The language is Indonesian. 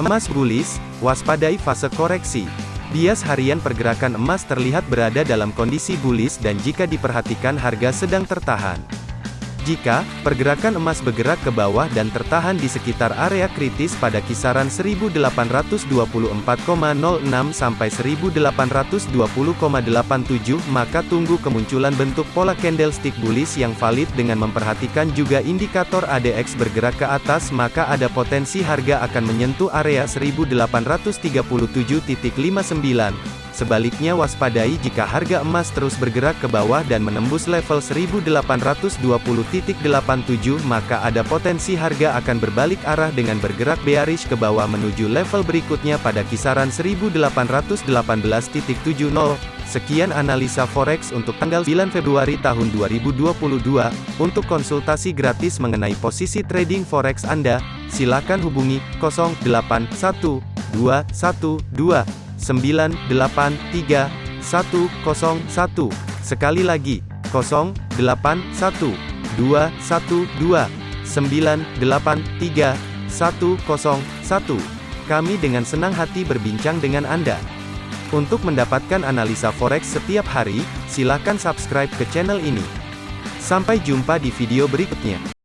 Emas bullish, waspadai fase koreksi. Bias harian pergerakan emas terlihat berada dalam kondisi bullish dan jika diperhatikan harga sedang tertahan. Jika pergerakan emas bergerak ke bawah dan tertahan di sekitar area kritis pada kisaran 1824,06 sampai 1820,87 maka tunggu kemunculan bentuk pola candlestick bullish yang valid dengan memperhatikan juga indikator ADX bergerak ke atas maka ada potensi harga akan menyentuh area 1837.59 Sebaliknya waspadai jika harga emas terus bergerak ke bawah dan menembus level 1820.87 maka ada potensi harga akan berbalik arah dengan bergerak bearish ke bawah menuju level berikutnya pada kisaran 1818.70. Sekian analisa forex untuk tanggal 9 Februari tahun 2022. Untuk konsultasi gratis mengenai posisi trading forex Anda, silakan hubungi 081212 983 101. Sekali lagi, 081 212 983 101. Kami dengan senang hati berbincang dengan Anda. Untuk mendapatkan analisa forex setiap hari, silakan subscribe ke channel ini. Sampai jumpa di video berikutnya.